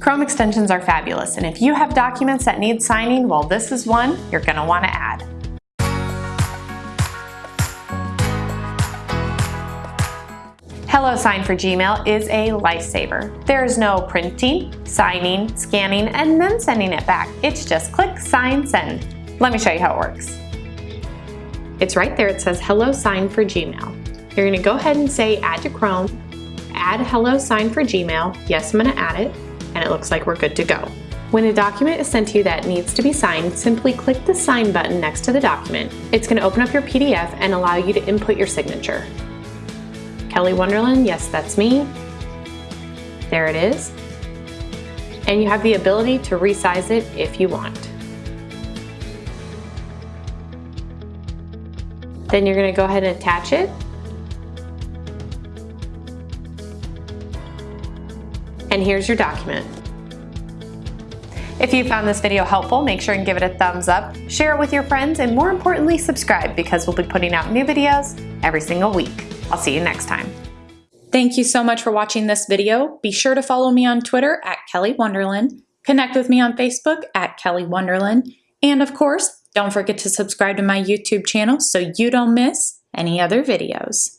Chrome extensions are fabulous, and if you have documents that need signing, well, this is one you're gonna wanna add. HelloSign for Gmail is a lifesaver. There is no printing, signing, scanning, and then sending it back. It's just click, sign, send. Let me show you how it works. It's right there, it says HelloSign for Gmail. You're gonna go ahead and say add to Chrome, add HelloSign for Gmail. Yes, I'm gonna add it, and it looks like we're good to go. When a document is sent to you that needs to be signed, simply click the sign button next to the document. It's gonna open up your PDF and allow you to input your signature. Kelly Wonderland, yes, that's me. There it is. And you have the ability to resize it if you want. Then you're gonna go ahead and attach it. And here's your document. If you found this video helpful, make sure and give it a thumbs up, share it with your friends, and more importantly, subscribe because we'll be putting out new videos every single week. I'll see you next time. Thank you so much for watching this video. Be sure to follow me on Twitter at Kelly Wonderland, connect with me on Facebook at Kelly Wonderland, and of course, don't forget to subscribe to my YouTube channel so you don't miss any other videos.